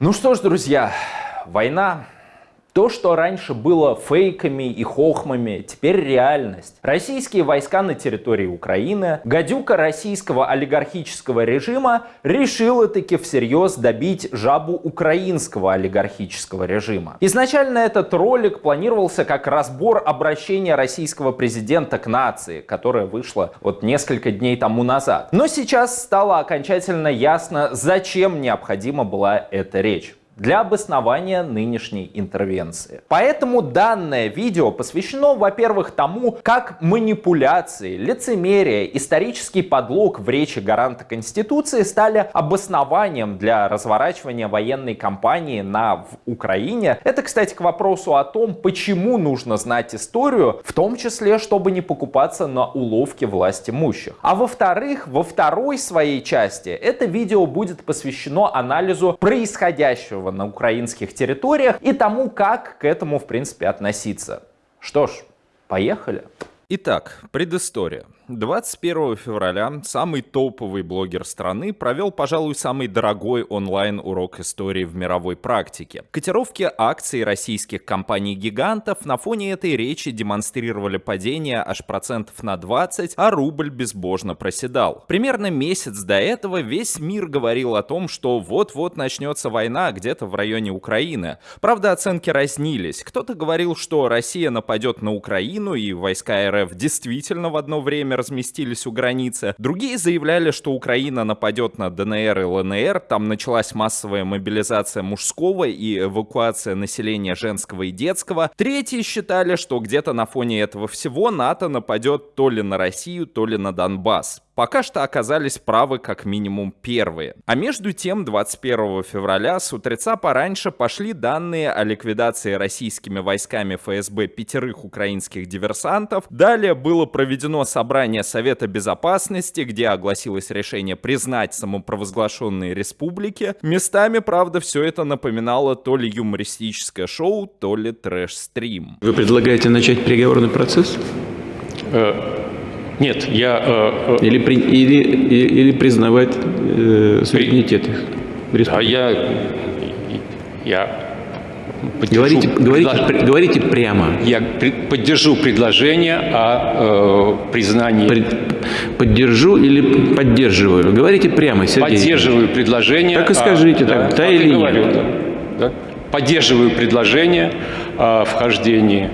Ну что ж, друзья, война то, что раньше было фейками и хохмами, теперь реальность. Российские войска на территории Украины, гадюка российского олигархического режима решила таки всерьез добить жабу украинского олигархического режима. Изначально этот ролик планировался как разбор обращения российского президента к нации, которое вышло вот несколько дней тому назад. Но сейчас стало окончательно ясно, зачем необходима была эта речь для обоснования нынешней интервенции. Поэтому данное видео посвящено, во-первых, тому, как манипуляции, лицемерие, исторический подлог в речи гаранта Конституции стали обоснованием для разворачивания военной кампании на в Украине. Это, кстати, к вопросу о том, почему нужно знать историю, в том числе, чтобы не покупаться на уловки власть имущих. А во-вторых, во второй своей части это видео будет посвящено анализу происходящего на украинских территориях и тому, как к этому, в принципе, относиться. Что ж, поехали. Итак, предыстория. 21 февраля самый топовый блогер страны провел, пожалуй, самый дорогой онлайн-урок истории в мировой практике. Котировки акций российских компаний-гигантов на фоне этой речи демонстрировали падение аж процентов на 20, а рубль безбожно проседал. Примерно месяц до этого весь мир говорил о том, что вот-вот начнется война где-то в районе Украины. Правда, оценки разнились. Кто-то говорил, что Россия нападет на Украину и войска РФ действительно в одно время разместились у границы. Другие заявляли, что Украина нападет на ДНР и ЛНР, там началась массовая мобилизация мужского и эвакуация населения женского и детского. Третьи считали, что где-то на фоне этого всего НАТО нападет то ли на Россию, то ли на Донбасс. Пока что оказались правы как минимум первые. А между тем, 21 февраля с утреца пораньше пошли данные о ликвидации российскими войсками ФСБ пятерых украинских диверсантов. Далее было проведено собрание Совета Безопасности, где огласилось решение признать самопровозглашенные республики. Местами, правда, все это напоминало то ли юмористическое шоу, то ли трэш-стрим. Вы предлагаете начать переговорный процесс? Нет, я... Э, э, или, при, или, или признавать э, суверенитет их. А я... Я Говорите, говорите, предлож... говорите прямо. Я поддержу предложение о э, признании... Пред... Поддержу или поддерживаю? Говорите прямо, Сергей. Поддерживаю предложение... Так и скажите, о... так, да, да или говорю, нет. Да, да. Поддерживаю предложение о вхождении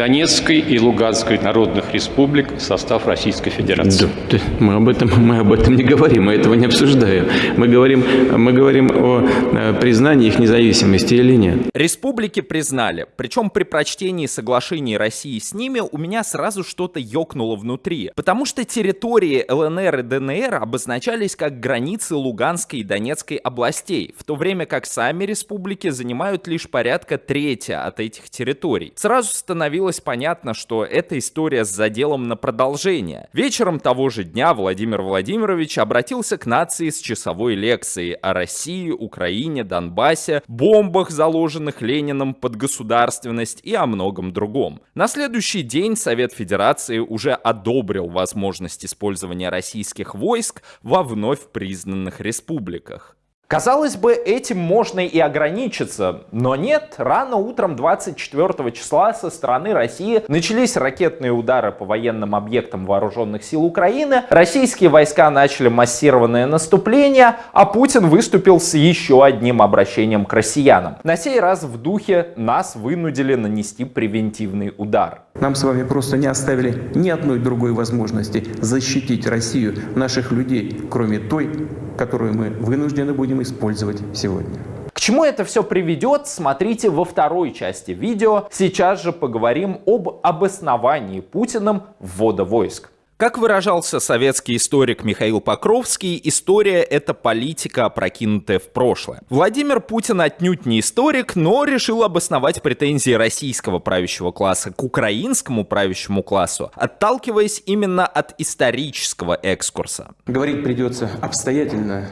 Донецкой и Луганской народных республик в состав Российской Федерации. Да, мы, об этом, мы об этом не говорим, мы этого не обсуждаем. Мы говорим, мы говорим о э, признании их независимости или нет. Республики признали, причем при прочтении соглашений России с ними у меня сразу что-то ёкнуло внутри, потому что территории ЛНР и ДНР обозначались как границы Луганской и Донецкой областей, в то время как сами республики занимают лишь порядка трети от этих территорий. Сразу становилось становилось понятно, что эта история с заделом на продолжение. Вечером того же дня Владимир Владимирович обратился к нации с часовой лекцией о России, Украине, Донбассе, бомбах, заложенных Лениным под государственность и о многом другом. На следующий день Совет Федерации уже одобрил возможность использования российских войск во вновь признанных республиках. Казалось бы, этим можно и ограничиться, но нет. Рано утром 24 числа со стороны России начались ракетные удары по военным объектам вооруженных сил Украины, российские войска начали массированное наступление, а Путин выступил с еще одним обращением к россиянам. На сей раз в духе нас вынудили нанести превентивный удар. Нам с вами просто не оставили ни одной другой возможности защитить Россию, наших людей, кроме той, которую мы вынуждены будем использовать сегодня. К чему это все приведет, смотрите во второй части видео. Сейчас же поговорим об обосновании Путиным ввода войск. Как выражался советский историк Михаил Покровский, история — это политика, опрокинутая в прошлое. Владимир Путин отнюдь не историк, но решил обосновать претензии российского правящего класса к украинскому правящему классу, отталкиваясь именно от исторического экскурса. Говорить придется обстоятельно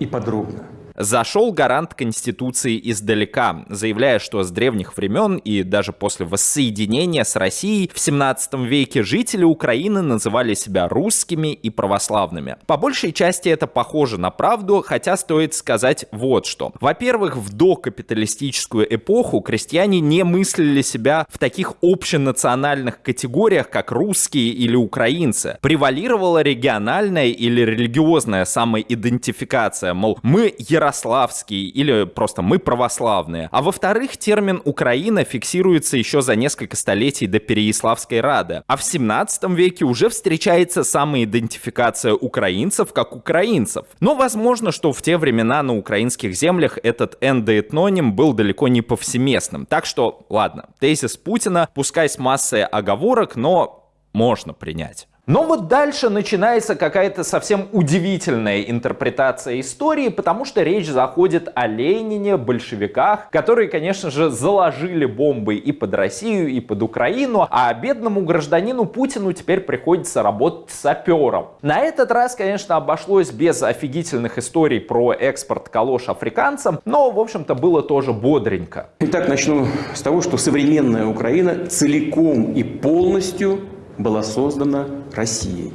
и подробно. Зашел гарант Конституции издалека, заявляя, что с древних времен и даже после воссоединения с Россией в 17 веке жители Украины называли себя русскими и православными. По большей части это похоже на правду, хотя стоит сказать вот что. Во-первых, в докапиталистическую эпоху крестьяне не мыслили себя в таких общенациональных категориях, как русские или украинцы. Превалировала региональная или религиозная самоидентификация, мол, мы ярославские или просто мы православные. А во-вторых, термин «Украина» фиксируется еще за несколько столетий до Переяславской Рады. А в 17 веке уже встречается самоидентификация украинцев как украинцев. Но возможно, что в те времена на украинских землях этот эндоэтноним был далеко не повсеместным. Так что, ладно, тезис Путина, пускай с массой оговорок, но можно принять. Но вот дальше начинается какая-то совсем удивительная интерпретация истории, потому что речь заходит о Ленине, большевиках, которые, конечно же, заложили бомбы и под Россию, и под Украину, а бедному гражданину Путину теперь приходится работать сапером. На этот раз, конечно, обошлось без офигительных историй про экспорт калош африканцам, но, в общем-то, было тоже бодренько. Итак, начну с того, что современная Украина целиком и полностью была создана Россией.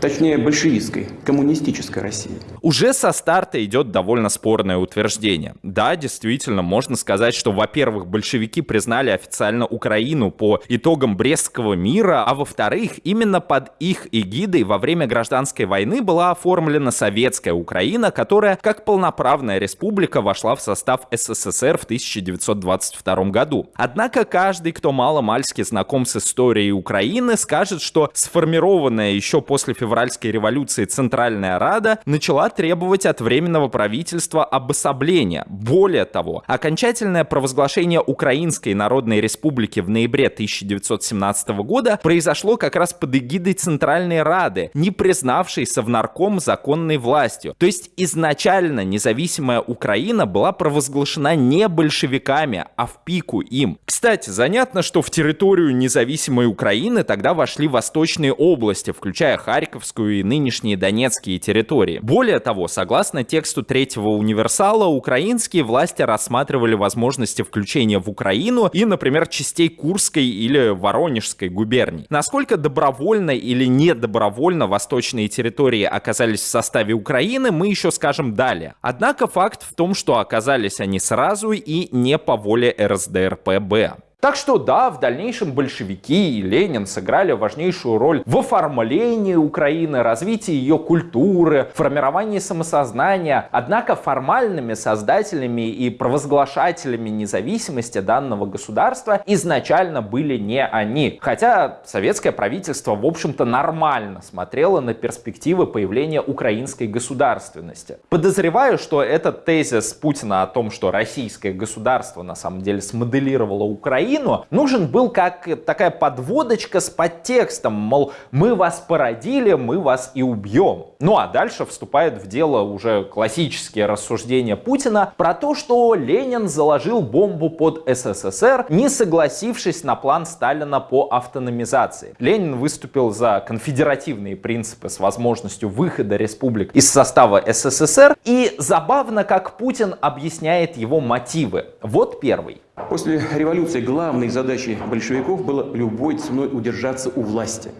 Точнее, большевистской, коммунистической России. Уже со старта идет довольно спорное утверждение. Да, действительно, можно сказать, что, во-первых, большевики признали официально Украину по итогам Брестского мира, а во-вторых, именно под их эгидой во время гражданской войны была оформлена советская Украина, которая, как полноправная республика, вошла в состав СССР в 1922 году. Однако каждый, кто мало-мальски знаком с историей Украины, скажет, что сформированная еще после февраля февральской революции Центральная Рада начала требовать от Временного правительства обособления. Более того, окончательное провозглашение Украинской Народной Республики в ноябре 1917 года произошло как раз под эгидой Центральной Рады, не признавшей Совнарком законной властью. То есть изначально независимая Украина была провозглашена не большевиками, а в пику им. Кстати, занятно, что в территорию независимой Украины тогда вошли восточные области, включая Харьков, Харьковскую и нынешние донецкие территории. Более того, согласно тексту третьего универсала, украинские власти рассматривали возможности включения в Украину и, например, частей Курской или Воронежской губерний. Насколько добровольно или недобровольно восточные территории оказались в составе Украины, мы еще скажем далее. Однако факт в том, что оказались они сразу и не по воле РСДРПБ. Так что да, в дальнейшем большевики и Ленин сыграли важнейшую роль в оформлении Украины, развитии ее культуры, формировании самосознания. Однако формальными создателями и провозглашателями независимости данного государства изначально были не они. Хотя советское правительство, в общем-то, нормально смотрело на перспективы появления украинской государственности. Подозреваю, что этот тезис Путина о том, что российское государство на самом деле смоделировало Украину, Украину, нужен был как такая подводочка с подтекстом, мол, мы вас породили, мы вас и убьем. Ну а дальше вступает в дело уже классические рассуждения Путина про то, что Ленин заложил бомбу под СССР, не согласившись на план Сталина по автономизации. Ленин выступил за конфедеративные принципы с возможностью выхода республик из состава СССР. И забавно, как Путин объясняет его мотивы. Вот первый. После революции главной задачей большевиков было любой ценой удержаться у власти.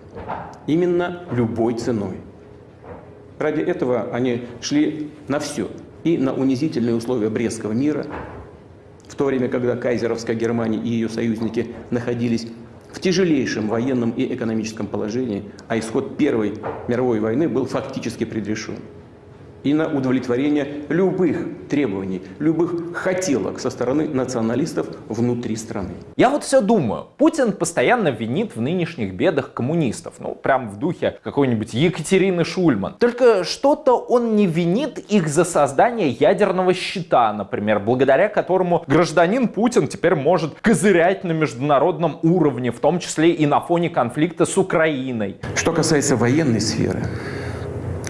Именно любой ценой. Ради этого они шли на все. И на унизительные условия Брестского мира, в то время, когда кайзеровская Германия и ее союзники находились в тяжелейшем военном и экономическом положении, а исход Первой мировой войны был фактически предрешен и на удовлетворение любых требований, любых хотелок со стороны националистов внутри страны. Я вот все думаю, Путин постоянно винит в нынешних бедах коммунистов, ну прям в духе какой-нибудь Екатерины Шульман. Только что-то он не винит их за создание ядерного щита, например, благодаря которому гражданин Путин теперь может козырять на международном уровне, в том числе и на фоне конфликта с Украиной. Что касается военной сферы,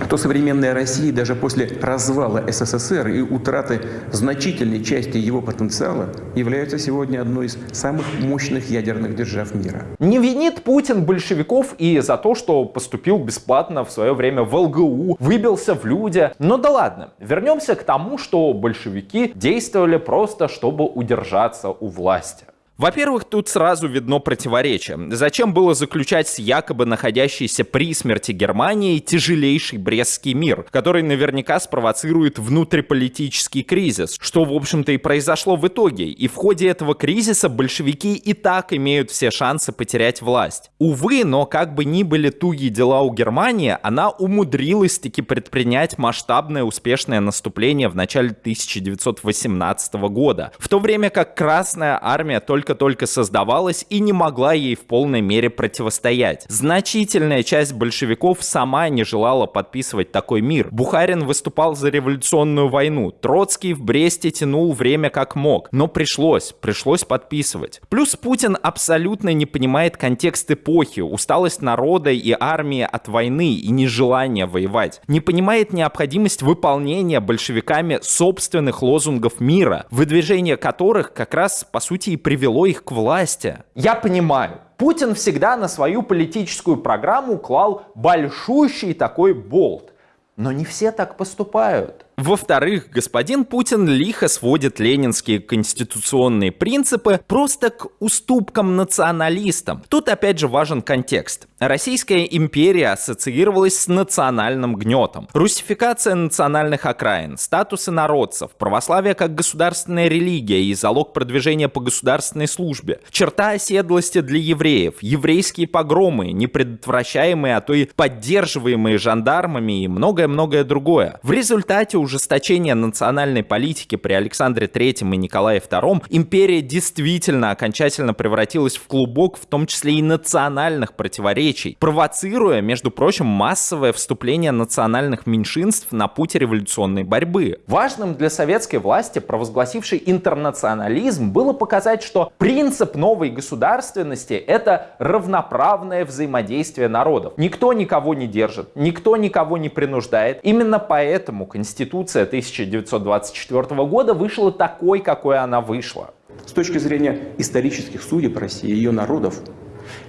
то современная Россия даже после развала СССР и утраты значительной части его потенциала является сегодня одной из самых мощных ядерных держав мира. Не винит Путин большевиков и за то, что поступил бесплатно в свое время в ЛГУ, выбился в люди. Но да ладно, вернемся к тому, что большевики действовали просто, чтобы удержаться у власти. Во-первых, тут сразу видно противоречие. Зачем было заключать с якобы находящейся при смерти Германии тяжелейший Брестский мир, который наверняка спровоцирует внутриполитический кризис, что, в общем-то, и произошло в итоге. И в ходе этого кризиса большевики и так имеют все шансы потерять власть. Увы, но как бы ни были тугие дела у Германии, она умудрилась таки предпринять масштабное успешное наступление в начале 1918 года, в то время как Красная Армия только только-только создавалась и не могла ей в полной мере противостоять. Значительная часть большевиков сама не желала подписывать такой мир. Бухарин выступал за революционную войну. Троцкий в Бресте тянул время как мог. Но пришлось, пришлось подписывать. Плюс Путин абсолютно не понимает контекст эпохи, усталость народа и армии от войны и нежелание воевать. Не понимает необходимость выполнения большевиками собственных лозунгов мира, выдвижение которых как раз по сути и привело привело их к власти. Я понимаю, Путин всегда на свою политическую программу клал большущий такой болт. Но не все так поступают. Во-вторых, господин Путин лихо сводит ленинские конституционные принципы просто к уступкам националистам. Тут опять же важен контекст. Российская империя ассоциировалась с национальным гнетом. Русификация национальных окраин, статусы народцев, православие как государственная религия и залог продвижения по государственной службе, черта оседлости для евреев, еврейские погромы, непредотвращаемые, а то и поддерживаемые жандармами и многое-многое другое. В результате ужесточения национальной политики при Александре III и Николае II империя действительно окончательно превратилась в клубок, в том числе и национальных противоречий, провоцируя, между прочим, массовое вступление национальных меньшинств на путь революционной борьбы. Важным для советской власти, провозгласившей интернационализм, было показать, что принцип новой государственности — это равноправное взаимодействие народов. Никто никого не держит, никто никого не принуждает. Именно поэтому Конституция Конституция 1924 года вышла такой, какой она вышла. С точки зрения исторических судеб России и ее народов,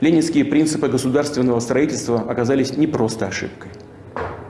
ленинские принципы государственного строительства оказались не просто ошибкой.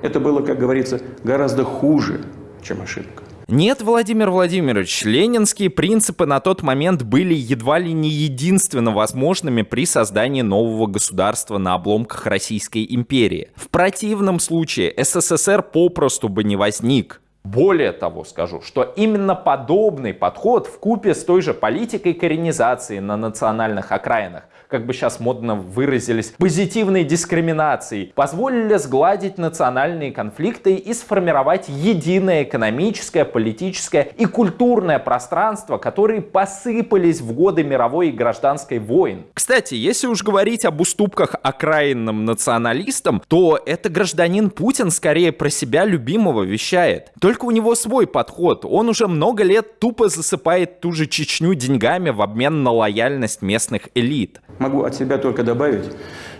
Это было, как говорится, гораздо хуже, чем ошибка. Нет, Владимир Владимирович, ленинские принципы на тот момент были едва ли не единственно возможными при создании нового государства на обломках Российской империи. В противном случае СССР попросту бы не возник. Более того скажу, что именно подобный подход в купе с той же политикой коренизации на национальных окраинах как бы сейчас модно выразились, позитивной дискриминацией, позволили сгладить национальные конфликты и сформировать единое экономическое, политическое и культурное пространство, которые посыпались в годы мировой и гражданской войн. Кстати, если уж говорить об уступках окраинным националистам, то это гражданин Путин скорее про себя любимого вещает. Только у него свой подход. Он уже много лет тупо засыпает ту же Чечню деньгами в обмен на лояльность местных элит. Могу от себя только добавить,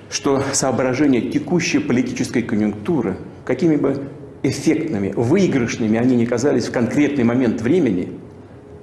что соображения текущей политической конъюнктуры, какими бы эффектными, выигрышными они ни казались в конкретный момент времени,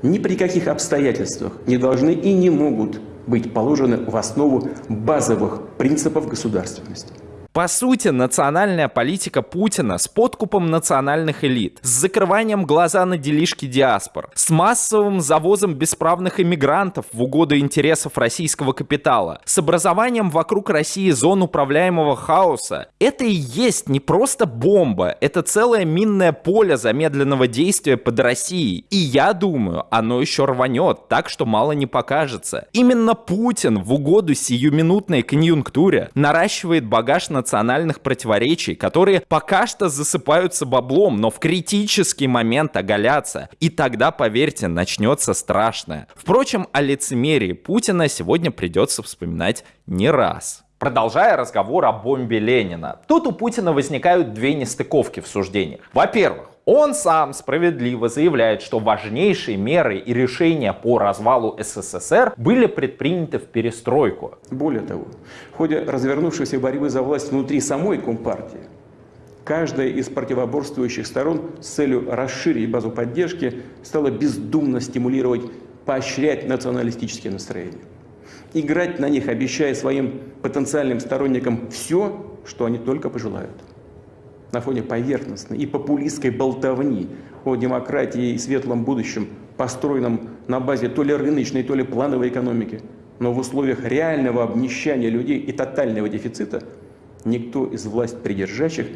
ни при каких обстоятельствах не должны и не могут быть положены в основу базовых принципов государственности. По сути, национальная политика Путина с подкупом национальных элит, с закрыванием глаза на делишки диаспор, с массовым завозом бесправных иммигрантов в угоду интересов российского капитала, с образованием вокруг России зон управляемого хаоса, это и есть не просто бомба, это целое минное поле замедленного действия под Россией. И я думаю, оно еще рванет, так что мало не покажется. Именно Путин в угоду сиюминутной конъюнктуре наращивает багаж на национальных противоречий, которые пока что засыпаются баблом, но в критический момент оголятся. И тогда, поверьте, начнется страшное. Впрочем, о лицемерии Путина сегодня придется вспоминать не раз. Продолжая разговор о бомбе Ленина, тут у Путина возникают две нестыковки в суждениях. Во-первых, он сам справедливо заявляет, что важнейшие меры и решения по развалу СССР были предприняты в перестройку. Более того, в ходе развернувшейся борьбы за власть внутри самой Компартии, Каждая из противоборствующих сторон с целью расширить базу поддержки стала бездумно стимулировать, поощрять националистические настроения. Играть на них, обещая своим потенциальным сторонникам все, что они только пожелают. На фоне поверхностной и популистской болтовни о демократии и светлом будущем, построенном на базе то ли рыночной, то ли плановой экономики, но в условиях реального обнищания людей и тотального дефицита никто из власть придержащих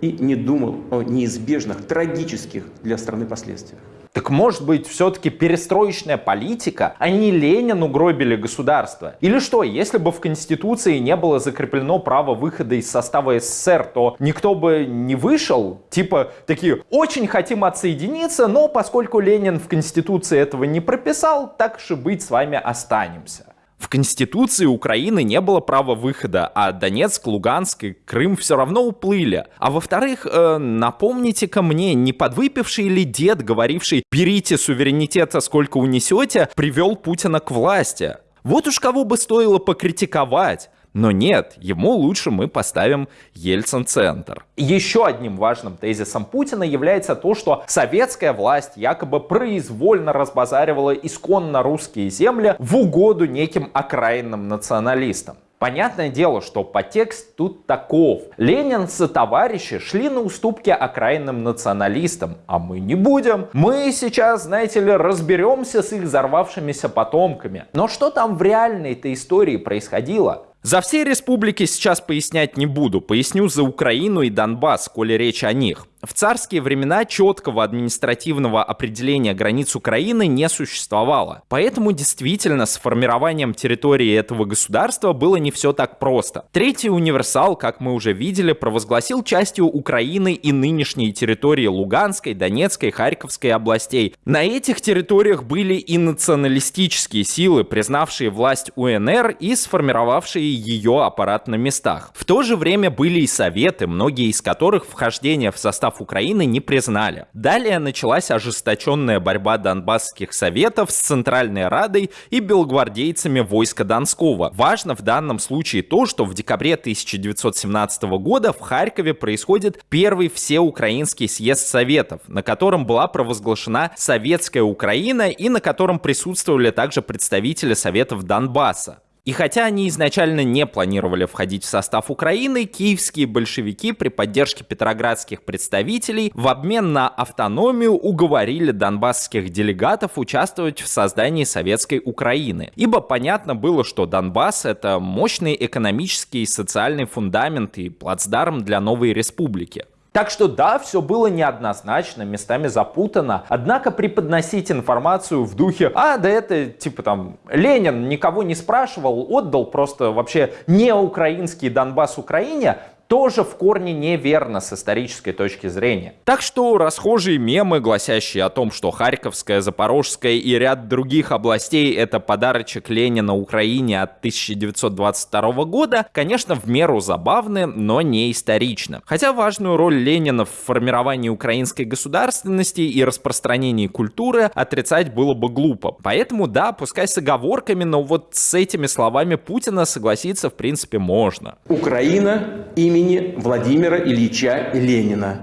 и не думал о неизбежных, трагических для страны последствиях. Так может быть, все-таки перестроечная политика, а не Ленин угробили государство? Или что, если бы в Конституции не было закреплено право выхода из состава СССР, то никто бы не вышел? Типа такие, очень хотим отсоединиться, но поскольку Ленин в Конституции этого не прописал, так же быть с вами останемся. В Конституции Украины не было права выхода, а Донецк, Луганск и Крым все равно уплыли. А во-вторых, э, напомните-ка мне, не подвыпивший ли дед, говоривший «берите суверенитета сколько унесете», привел Путина к власти? Вот уж кого бы стоило покритиковать. Но нет, ему лучше мы поставим Ельцин-центр. Еще одним важным тезисом Путина является то, что советская власть якобы произвольно разбазаривала исконно русские земли в угоду неким окраинным националистам. Понятное дело, что подтекст тут таков. Ленин со товарищи шли на уступки окраинным националистам, а мы не будем. Мы сейчас, знаете ли, разберемся с их взорвавшимися потомками. Но что там в реальной-то истории происходило? За все республики сейчас пояснять не буду, поясню за Украину и Донбасс, коли речь о них. В царские времена четкого административного определения границ Украины не существовало. Поэтому действительно с формированием территории этого государства было не все так просто. Третий универсал, как мы уже видели, провозгласил частью Украины и нынешние территории Луганской, Донецкой, Харьковской областей. На этих территориях были и националистические силы, признавшие власть УНР и сформировавшие ее аппарат на местах. В то же время были и советы, многие из которых вхождение в состав состав Украины не признали. Далее началась ожесточенная борьба донбасских советов с Центральной Радой и белогвардейцами войска Донского. Важно в данном случае то, что в декабре 1917 года в Харькове происходит первый всеукраинский съезд Советов, на котором была провозглашена Советская Украина и на котором присутствовали также представители Советов Донбасса. И хотя они изначально не планировали входить в состав Украины, киевские большевики при поддержке петроградских представителей в обмен на автономию уговорили донбасских делегатов участвовать в создании советской Украины. Ибо понятно было, что Донбасс — это мощный экономический и социальный фундамент и плацдарм для новой республики. Так что да, все было неоднозначно, местами запутано. Однако преподносить информацию в духе, а да это типа там Ленин никого не спрашивал, отдал просто вообще не украинский Донбасс Украине, тоже в корне неверно с исторической точки зрения. Так что расхожие мемы, гласящие о том, что Харьковская, Запорожская и ряд других областей это подарочек Ленина Украине от 1922 года, конечно, в меру забавны, но не исторично. Хотя важную роль Ленина в формировании украинской государственности и распространении культуры отрицать было бы глупо. Поэтому да, пускай с оговорками, но вот с этими словами Путина согласиться в принципе можно. Украина имеет имени Владимира Ильича Ленина.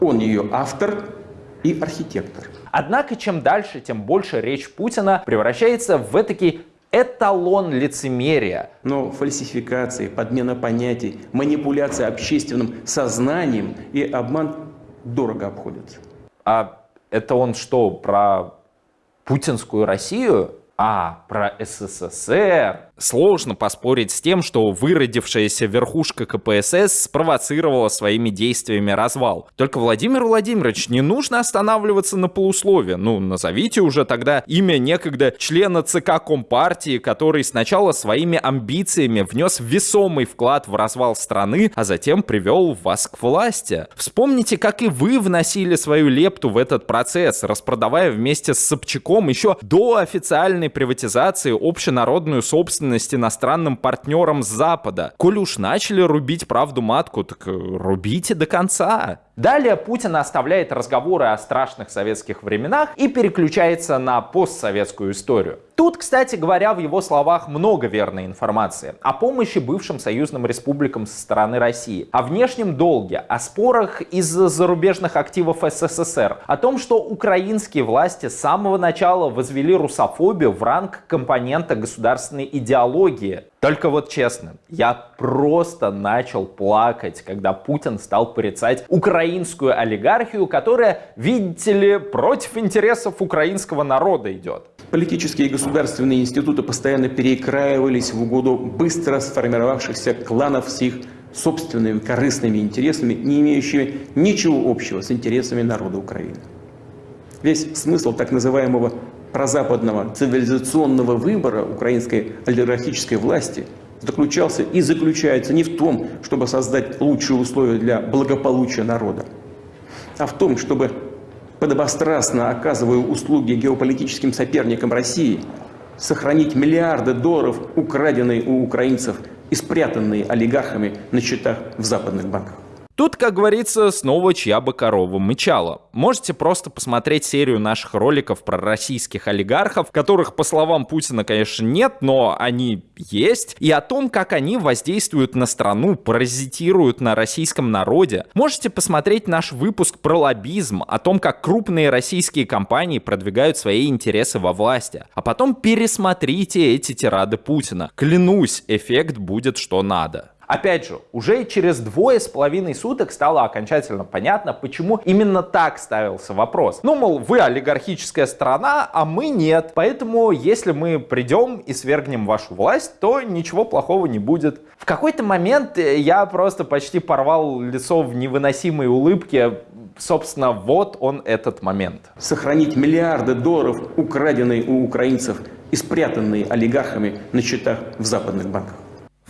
Он ее автор и архитектор. Однако, чем дальше, тем больше речь Путина превращается в этакий эталон лицемерия. Но фальсификации, подмена понятий, манипуляция общественным сознанием и обман дорого обходятся. А это он что, про путинскую Россию? А, про СССР. Сложно поспорить с тем, что выродившаяся верхушка КПСС спровоцировала своими действиями развал. Только, Владимир Владимирович, не нужно останавливаться на полуслове. Ну, назовите уже тогда имя некогда члена ЦК Компартии, который сначала своими амбициями внес весомый вклад в развал страны, а затем привел вас к власти. Вспомните, как и вы вносили свою лепту в этот процесс, распродавая вместе с Собчаком еще до официальной приватизации общенародную собственность ответственность иностранным партнерам с Запада. Коль уж начали рубить правду матку, так э, рубите до конца. Далее Путин оставляет разговоры о страшных советских временах и переключается на постсоветскую историю. Тут, кстати говоря, в его словах много верной информации о помощи бывшим союзным республикам со стороны России, о внешнем долге, о спорах из-за зарубежных активов СССР, о том, что украинские власти с самого начала возвели русофобию в ранг компонента государственной идеологии. Только вот честно, я просто начал плакать, когда Путин стал порицать украинскую олигархию, которая, видите ли, против интересов украинского народа идет. Политические и государственные институты постоянно перекраивались в угоду быстро сформировавшихся кланов с их собственными корыстными интересами, не имеющими ничего общего с интересами народа Украины. Весь смысл так называемого прозападного цивилизационного выбора украинской олигархической власти заключался и заключается не в том, чтобы создать лучшие условия для благополучия народа, а в том, чтобы подобострастно оказывая услуги геополитическим соперникам России, сохранить миллиарды долларов, украденные у украинцев и спрятанные олигархами на счетах в западных банках. Тут, как говорится, снова чья бы корова мычала. Можете просто посмотреть серию наших роликов про российских олигархов, которых, по словам Путина, конечно, нет, но они есть, и о том, как они воздействуют на страну, паразитируют на российском народе. Можете посмотреть наш выпуск про лоббизм, о том, как крупные российские компании продвигают свои интересы во власти. А потом пересмотрите эти тирады Путина. Клянусь, эффект будет что надо. Опять же, уже через двое с половиной суток стало окончательно понятно, почему именно так ставился вопрос. Ну, мол, вы олигархическая страна, а мы нет. Поэтому, если мы придем и свергнем вашу власть, то ничего плохого не будет. В какой-то момент э, я просто почти порвал лицо в невыносимой улыбке. Собственно, вот он этот момент. Сохранить миллиарды долларов, украденные у украинцев и спрятанные олигархами на счетах в западных банках.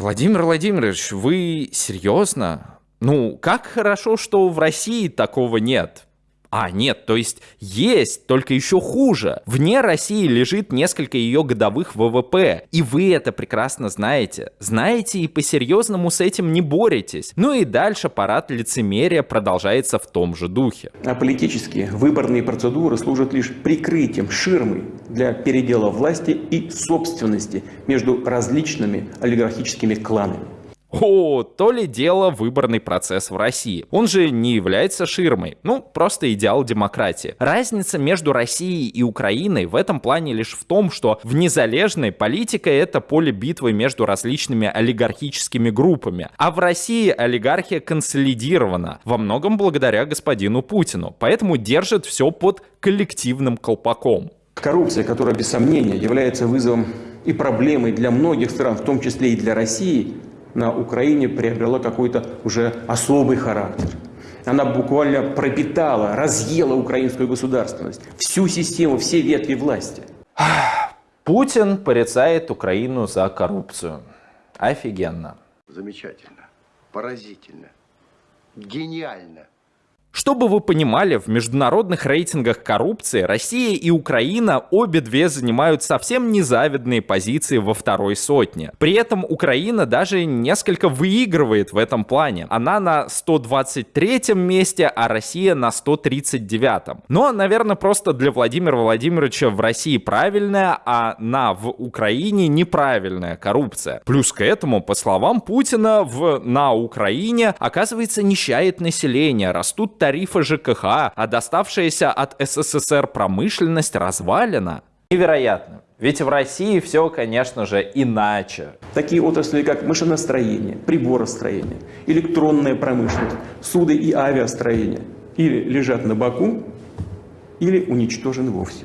Владимир Владимирович, вы серьезно? Ну, как хорошо, что в России такого нет. А, нет, то есть есть, только еще хуже. Вне России лежит несколько ее годовых ВВП. И вы это прекрасно знаете. Знаете и по-серьезному с этим не боретесь. Ну и дальше парад лицемерия продолжается в том же духе. А политические выборные процедуры служат лишь прикрытием, ширмой для передела власти и собственности между различными олигархическими кланами. О, то ли дело выборный процесс в России. Он же не является ширмой, ну, просто идеал демократии. Разница между Россией и Украиной в этом плане лишь в том, что в незалежной политика это поле битвы между различными олигархическими группами, а в России олигархия консолидирована, во многом благодаря господину Путину, поэтому держит все под коллективным колпаком. Коррупция, которая без сомнения является вызовом и проблемой для многих стран, в том числе и для России, на Украине приобрела какой-то уже особый характер. Она буквально пропитала, разъела украинскую государственность, всю систему, все ветви власти. Путин порицает Украину за коррупцию. Офигенно. Замечательно, поразительно, гениально. Чтобы вы понимали, в международных рейтингах коррупции Россия и Украина обе две занимают совсем незавидные позиции во второй сотне. При этом Украина даже несколько выигрывает в этом плане. Она на 123 месте, а Россия на 139. Но, наверное, просто для Владимира Владимировича в России правильная, а на в Украине неправильная коррупция. Плюс к этому, по словам Путина, в, на Украине, оказывается, нищает население, растут тарифы ЖКХ, а доставшаяся от СССР промышленность развалена. Невероятно. Ведь в России все, конечно же, иначе. Такие отрасли, как машиностроение, приборостроение, электронная промышленность, суды и авиастроение или лежат на боку, или уничтожены вовсе.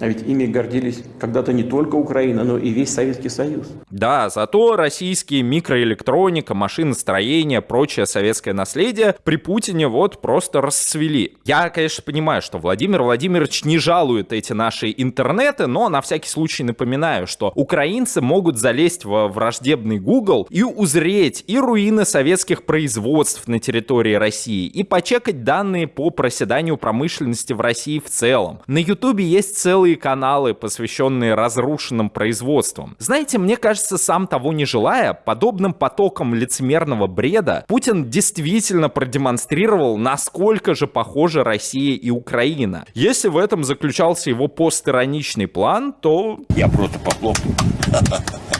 А ведь ими гордились когда-то не только Украина, но и весь Советский Союз. Да, зато российские микроэлектроника, машиностроение, прочее советское наследие при Путине вот просто расцвели. Я, конечно, понимаю, что Владимир Владимирович не жалует эти наши интернеты, но на всякий случай напоминаю, что украинцы могут залезть во враждебный Google и узреть и руины советских производств на территории России, и почекать данные по проседанию промышленности в России в целом. На Ютубе есть целый целые каналы, посвященные разрушенным производствам. Знаете, мне кажется, сам того не желая, подобным потоком лицемерного бреда Путин действительно продемонстрировал, насколько же похожи Россия и Украина. Если в этом заключался его постироничный план, то... Я просто похлопаю.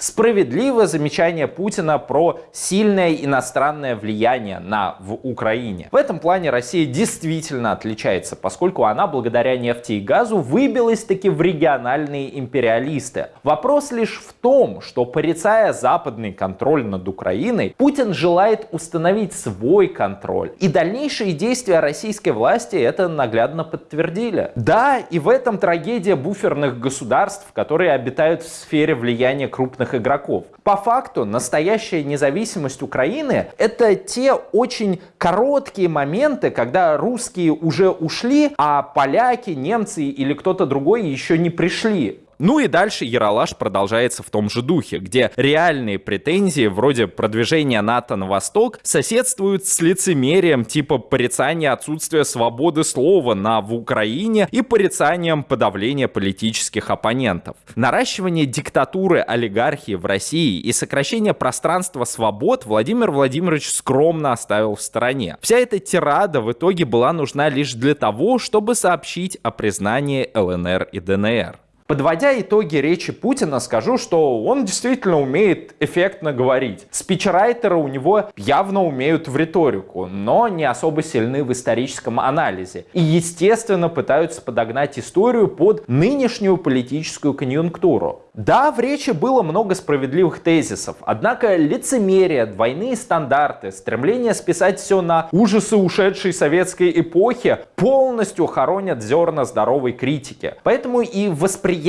Справедливое замечание Путина про сильное иностранное влияние на в Украине. В этом плане Россия действительно отличается, поскольку она благодаря нефти и газу выбилась таки в региональные империалисты. Вопрос лишь в том, что порицая западный контроль над Украиной, Путин желает установить свой контроль. И дальнейшие действия российской власти это наглядно подтвердили. Да, и в этом трагедия буферных государств, которые обитают в сфере влияния крупных крупных игроков. По факту настоящая независимость Украины это те очень короткие моменты, когда русские уже ушли, а поляки, немцы или кто-то другой еще не пришли. Ну и дальше Яралаш продолжается в том же духе, где реальные претензии вроде продвижения НАТО на восток соседствуют с лицемерием типа порицания отсутствия свободы слова на в Украине и порицанием подавления политических оппонентов. Наращивание диктатуры олигархии в России и сокращение пространства свобод Владимир Владимирович скромно оставил в стороне. Вся эта тирада в итоге была нужна лишь для того, чтобы сообщить о признании ЛНР и ДНР. Подводя итоги речи Путина, скажу, что он действительно умеет эффектно говорить. Спичрайтеры у него явно умеют в риторику, но не особо сильны в историческом анализе. И, естественно, пытаются подогнать историю под нынешнюю политическую конъюнктуру. Да, в речи было много справедливых тезисов, однако лицемерие, двойные стандарты, стремление списать все на ужасы ушедшей советской эпохи полностью хоронят зерна здоровой критики. Поэтому и восприятие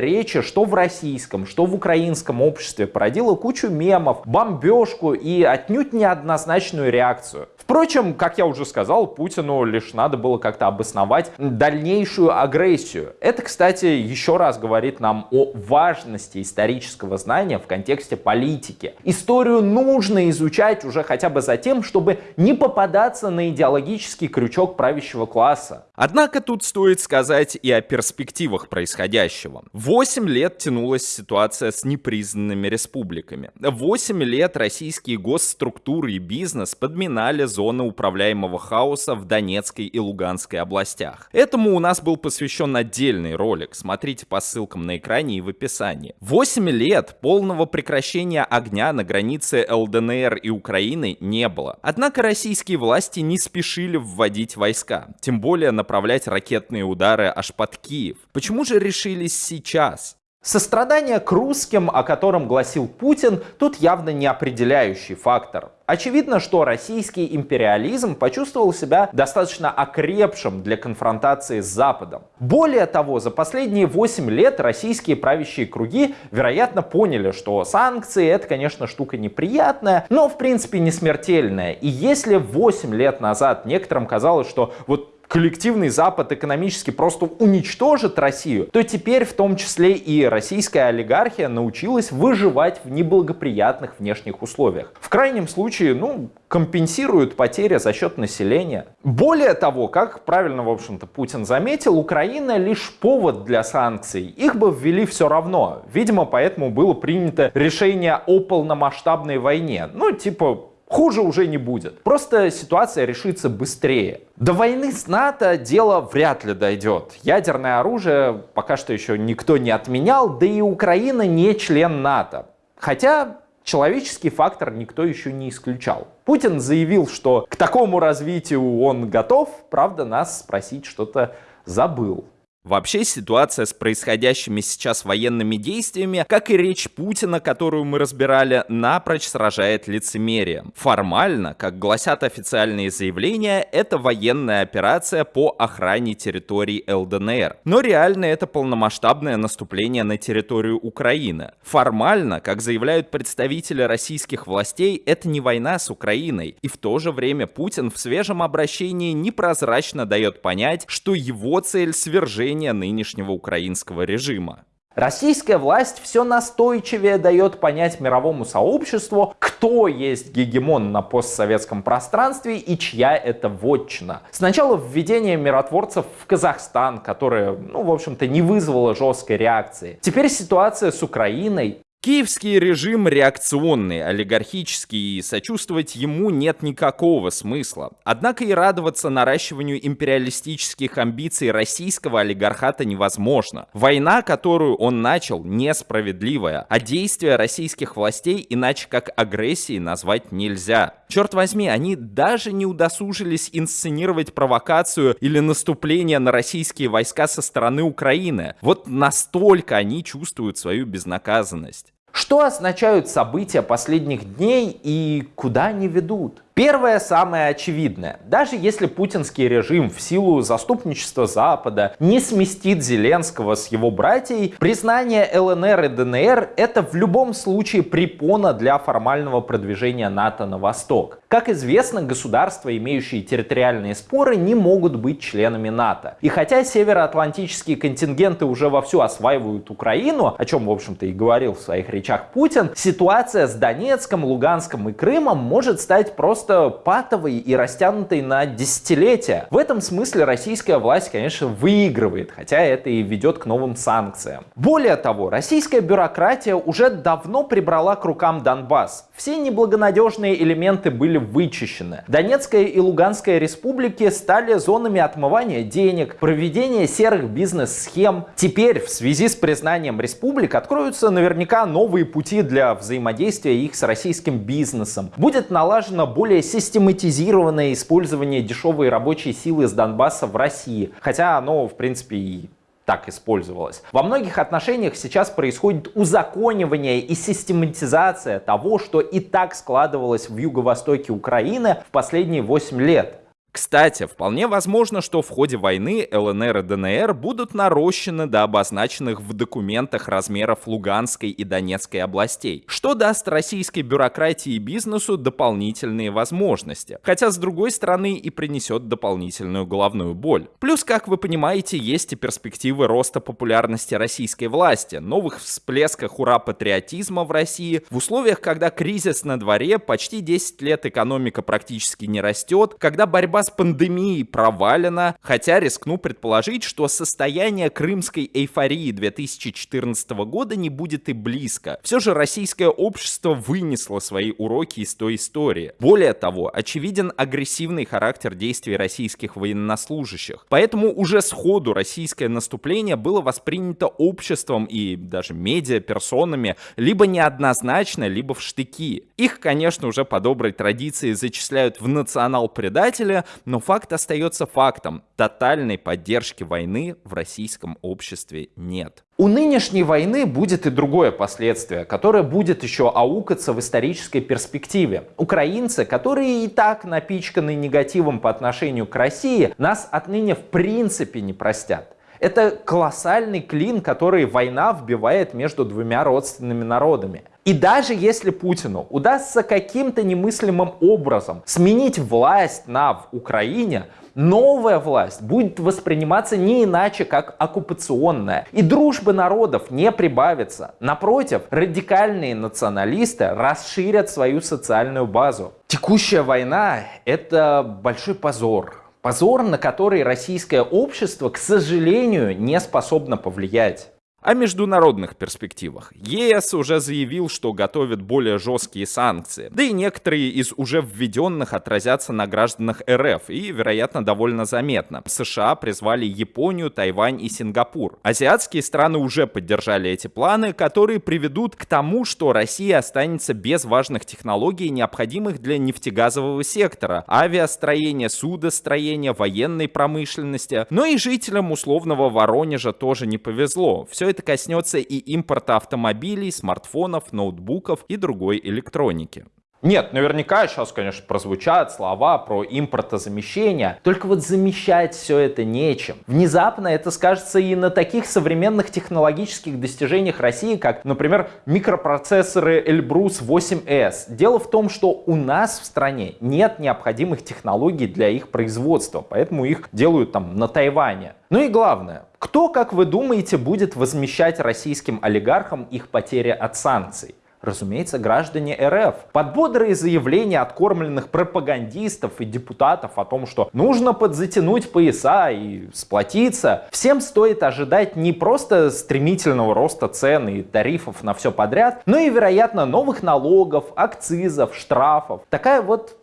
речи, что в российском, что в украинском обществе, породило кучу мемов, бомбежку и отнюдь неоднозначную реакцию. Впрочем, как я уже сказал, Путину лишь надо было как-то обосновать дальнейшую агрессию. Это, кстати, еще раз говорит нам о важности исторического знания в контексте политики. Историю нужно изучать уже хотя бы за тем, чтобы не попадаться на идеологический крючок правящего класса. Однако тут стоит сказать и о перспективах происходящего. Восемь лет тянулась ситуация с непризнанными республиками. Восемь лет российские госструктуры и бизнес подминали зоны управляемого хаоса в Донецкой и Луганской областях. Этому у нас был посвящен отдельный ролик, смотрите по ссылкам на экране и в описании. 8 лет полного прекращения огня на границе ЛДНР и Украины не было. Однако российские власти не спешили вводить войска, тем более направлять ракетные удары аж под Киев. Почему же решились сейчас? Сострадание к русским, о котором гласил Путин, тут явно не определяющий фактор. Очевидно, что российский империализм почувствовал себя достаточно окрепшим для конфронтации с Западом. Более того, за последние 8 лет российские правящие круги, вероятно, поняли, что санкции это, конечно, штука неприятная, но в принципе не смертельная. И если 8 лет назад некоторым казалось, что вот коллективный Запад экономически просто уничтожит Россию, то теперь в том числе и российская олигархия научилась выживать в неблагоприятных внешних условиях. В крайнем случае, ну, компенсируют потери за счет населения. Более того, как правильно, в общем-то, Путин заметил, Украина лишь повод для санкций. Их бы ввели все равно. Видимо, поэтому было принято решение о полномасштабной войне. Ну, типа, Хуже уже не будет. Просто ситуация решится быстрее. До войны с НАТО дело вряд ли дойдет. Ядерное оружие пока что еще никто не отменял, да и Украина не член НАТО. Хотя человеческий фактор никто еще не исключал. Путин заявил, что к такому развитию он готов, правда нас спросить что-то забыл. Вообще ситуация с происходящими сейчас военными действиями, как и речь Путина, которую мы разбирали, напрочь сражает лицемерием. Формально, как гласят официальные заявления, это военная операция по охране территории ЛДНР. Но реально это полномасштабное наступление на территорию Украины. Формально, как заявляют представители российских властей, это не война с Украиной. И в то же время Путин в свежем обращении непрозрачно дает понять, что его цель свержения нынешнего украинского режима. Российская власть все настойчивее дает понять мировому сообществу, кто есть гегемон на постсоветском пространстве и чья это вотчина. Сначала введение миротворцев в Казахстан, которое, ну, в общем-то, не вызвало жесткой реакции. Теперь ситуация с Украиной, Киевский режим реакционный, олигархический, и сочувствовать ему нет никакого смысла. Однако и радоваться наращиванию империалистических амбиций российского олигархата невозможно. Война, которую он начал, несправедливая, а действия российских властей иначе как агрессией назвать нельзя. Черт возьми, они даже не удосужились инсценировать провокацию или наступление на российские войска со стороны Украины. Вот настолько они чувствуют свою безнаказанность. Что означают события последних дней и куда они ведут? Первое, самое очевидное. Даже если путинский режим в силу заступничества Запада не сместит Зеленского с его братьей, признание ЛНР и ДНР это в любом случае препона для формального продвижения НАТО на восток. Как известно, государства, имеющие территориальные споры, не могут быть членами НАТО. И хотя североатлантические контингенты уже вовсю осваивают Украину, о чем, в общем-то, и говорил в своих речах Путин, ситуация с Донецком, Луганском и Крымом может стать просто просто патовой и растянутой на десятилетия. В этом смысле российская власть, конечно, выигрывает, хотя это и ведет к новым санкциям. Более того, российская бюрократия уже давно прибрала к рукам Донбасс. Все неблагонадежные элементы были вычищены. Донецкая и Луганская республики стали зонами отмывания денег, проведения серых бизнес-схем. Теперь в связи с признанием республик откроются наверняка новые пути для взаимодействия их с российским бизнесом. Будет налажено более более систематизированное использование дешевой рабочей силы с Донбасса в России, хотя оно, в принципе, и так использовалось. Во многих отношениях сейчас происходит узаконивание и систематизация того, что и так складывалось в юго-востоке Украины в последние 8 лет. Кстати, вполне возможно, что в ходе войны ЛНР и ДНР будут нарощены до обозначенных в документах размеров Луганской и Донецкой областей, что даст российской бюрократии и бизнесу дополнительные возможности, хотя с другой стороны и принесет дополнительную головную боль. Плюс, как вы понимаете, есть и перспективы роста популярности российской власти, новых всплесках ура-патриотизма в России, в условиях, когда кризис на дворе, почти 10 лет экономика практически не растет, когда борьба с пандемией провалена, хотя рискну предположить, что состояние крымской эйфории 2014 года не будет и близко. Все же российское общество вынесло свои уроки из той истории. Более того, очевиден агрессивный характер действий российских военнослужащих. Поэтому уже сходу российское наступление было воспринято обществом и даже медиа-персонами либо неоднозначно, либо в штыки. Их, конечно, уже по доброй традиции зачисляют в национал-предателя, но факт остается фактом. Тотальной поддержки войны в российском обществе нет. У нынешней войны будет и другое последствие, которое будет еще аукаться в исторической перспективе. Украинцы, которые и так напичканы негативом по отношению к России, нас отныне в принципе не простят. Это колоссальный клин, который война вбивает между двумя родственными народами. И даже если Путину удастся каким-то немыслимым образом сменить власть на в Украине, новая власть будет восприниматься не иначе, как оккупационная. И дружбы народов не прибавится. Напротив, радикальные националисты расширят свою социальную базу. Текущая война — это большой позор. Позор, на который российское общество, к сожалению, не способно повлиять. О международных перспективах. ЕС уже заявил, что готовит более жесткие санкции. Да и некоторые из уже введенных отразятся на гражданах РФ и, вероятно, довольно заметно. США призвали Японию, Тайвань и Сингапур. Азиатские страны уже поддержали эти планы, которые приведут к тому, что Россия останется без важных технологий, необходимых для нефтегазового сектора, авиастроения, судостроения, военной промышленности. Но и жителям условного Воронежа тоже не повезло. Все это коснется и импорта автомобилей, смартфонов, ноутбуков и другой электроники. Нет, наверняка сейчас, конечно, прозвучат слова про импортозамещение, только вот замещать все это нечем. Внезапно это скажется и на таких современных технологических достижениях России, как, например, микропроцессоры Elbrus 8S. Дело в том, что у нас в стране нет необходимых технологий для их производства, поэтому их делают там на Тайване. Ну и главное, кто, как вы думаете, будет возмещать российским олигархам их потери от санкций? Разумеется, граждане РФ. Под бодрые заявления откормленных пропагандистов и депутатов о том, что нужно подзатянуть пояса и сплотиться, всем стоит ожидать не просто стремительного роста цен и тарифов на все подряд, но и, вероятно, новых налогов, акцизов, штрафов. Такая вот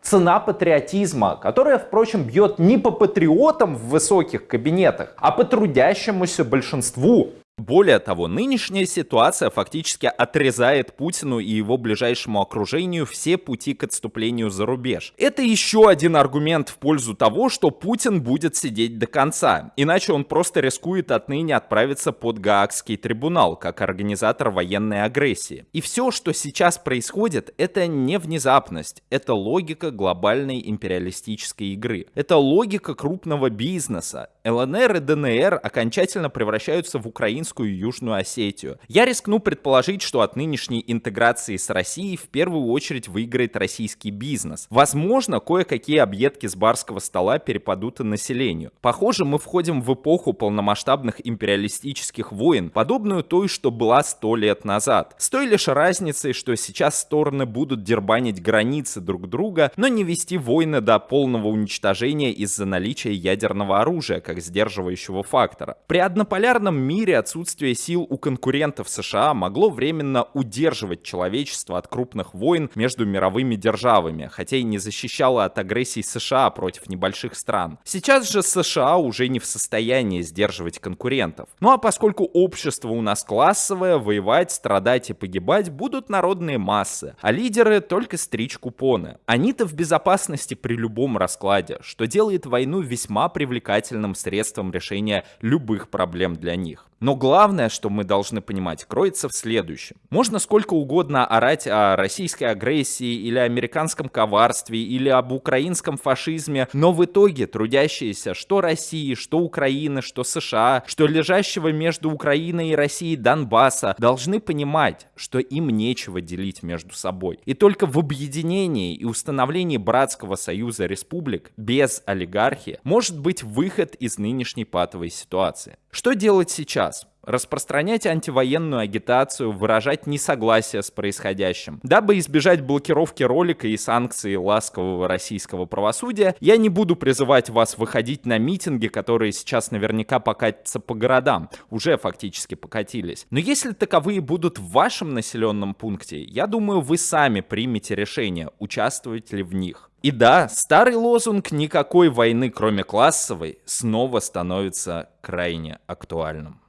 цена патриотизма, которая, впрочем, бьет не по патриотам в высоких кабинетах, а по трудящемуся большинству. Более того, нынешняя ситуация фактически отрезает Путину и его ближайшему окружению все пути к отступлению за рубеж. Это еще один аргумент в пользу того, что Путин будет сидеть до конца, иначе он просто рискует отныне отправиться под Гаагский трибунал, как организатор военной агрессии. И все, что сейчас происходит, это не внезапность, это логика глобальной империалистической игры. Это логика крупного бизнеса. ЛНР и ДНР окончательно превращаются в украинскую Украинскую Южную Осетию. Я рискну предположить, что от нынешней интеграции с Россией в первую очередь выиграет российский бизнес. Возможно, кое-какие объедки с барского стола перепадут и населению. Похоже, мы входим в эпоху полномасштабных империалистических войн, подобную той, что была сто лет назад. С той лишь разницей, что сейчас стороны будут дербанить границы друг друга, но не вести войны до полного уничтожения из-за наличия ядерного оружия, как сдерживающего фактора. При однополярном мире отсутствие отсутствие сил у конкурентов США могло временно удерживать человечество от крупных войн между мировыми державами, хотя и не защищало от агрессии США против небольших стран. Сейчас же США уже не в состоянии сдерживать конкурентов. Ну а поскольку общество у нас классовое, воевать, страдать и погибать будут народные массы, а лидеры только стричь купоны. Они-то в безопасности при любом раскладе, что делает войну весьма привлекательным средством решения любых проблем для них. Но главное, что мы должны понимать, кроется в следующем. Можно сколько угодно орать о российской агрессии или американском коварстве или об украинском фашизме, но в итоге трудящиеся что России, что Украины, что США, что лежащего между Украиной и Россией Донбасса должны понимать, что им нечего делить между собой. И только в объединении и установлении братского союза республик без олигархии может быть выход из нынешней патовой ситуации. Что делать сейчас? распространять антивоенную агитацию, выражать несогласие с происходящим. Дабы избежать блокировки ролика и санкций ласкового российского правосудия, я не буду призывать вас выходить на митинги, которые сейчас наверняка покатятся по городам, уже фактически покатились. Но если таковые будут в вашем населенном пункте, я думаю, вы сами примете решение, участвовать ли в них. И да, старый лозунг «никакой войны, кроме классовой» снова становится крайне актуальным.